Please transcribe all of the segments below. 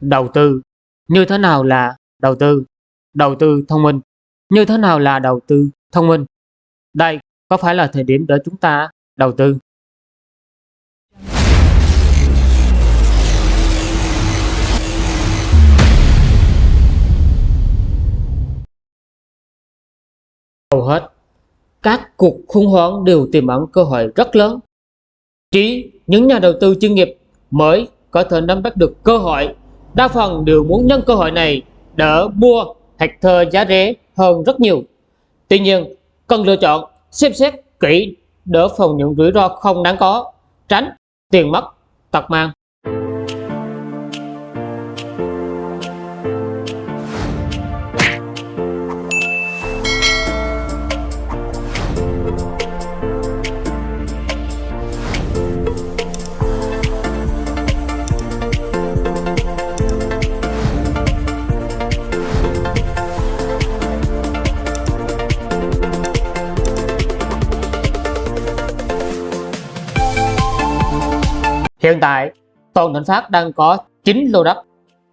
đầu tư. Như thế nào là đầu tư? Đầu tư thông minh. Như thế nào là đầu tư thông minh? Đây, có phải là thời điểm để chúng ta đầu tư? Hầu hết các cuộc khủng hoảng đều tiềm ẩn cơ hội rất lớn. Chỉ những nhà đầu tư chuyên nghiệp mới có thể nắm bắt được cơ hội đa phần đều muốn nhân cơ hội này đỡ mua thạch thơ giá rẻ hơn rất nhiều. Tuy nhiên, cần lựa chọn, xem xét kỹ để phòng những rủi ro không đáng có, tránh tiền mất tật mang. Hiện tại, Toàn tỉnh Pháp đang có 9 lô đất.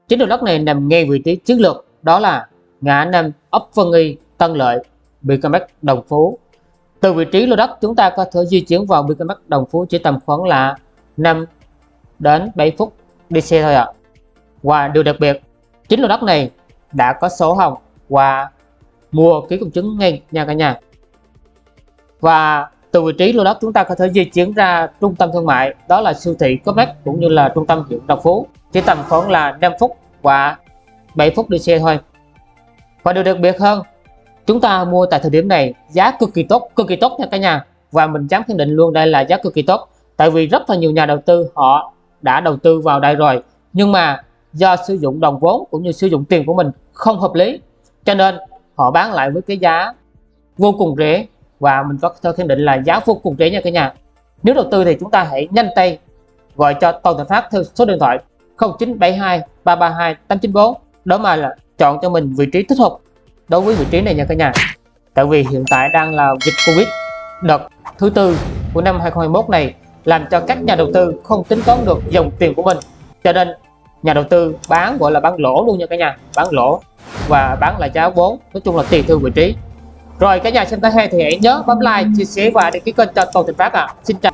9 lô đất này nằm ngay vị trí chiến lược, đó là ngã năm ấp Vân Y, Tân Lợi, BKMX Đồng Phú. Từ vị trí lô đất chúng ta có thể di chuyển vào BKMX Đồng Phú chỉ tầm khoảng là 5 đến 7 phút đi xe thôi ạ. À. Và điều đặc biệt, 9 lô đất này đã có sổ hồng và mua ký công chứng ngay nha cả nhà. Và từ vị trí lô đất chúng ta có thể di chuyển ra trung tâm thương mại, đó là siêu thị Comex cũng như là trung tâm huyện Đồng Phú. Chỉ tầm khoảng là 5 phút và 7 phút đi xe thôi. Và điều đặc biệt hơn, chúng ta mua tại thời điểm này giá cực kỳ tốt, cực kỳ tốt nha cả nhà. Và mình dám khẳng định luôn đây là giá cực kỳ tốt, tại vì rất là nhiều nhà đầu tư họ đã đầu tư vào đây rồi. Nhưng mà do sử dụng đồng vốn cũng như sử dụng tiền của mình không hợp lý, cho nên họ bán lại với cái giá vô cùng rẻ và mình có thể khẳng định là giá vô cùng rẻ nha cả nhà. Nếu đầu tư thì chúng ta hãy nhanh tay gọi cho Toàn Thành Phát theo số điện thoại 0972 332 894 đó mà là chọn cho mình vị trí thích hợp đối với vị trí này nha cả nhà. Tại vì hiện tại đang là dịch Covid đợt thứ tư của năm 2021 này làm cho các nhà đầu tư không tính toán được dòng tiền của mình. Cho nên nhà đầu tư bán gọi là bán lỗ luôn nha cả nhà. Bán lỗ và bán là giá vốn, nói chung là tùy theo vị trí rồi, cả nhà xem thấy hay thì hãy nhớ bấm like, chia sẻ và đăng ký kênh cho Toàn Thịnh Phát ạ à. xin chào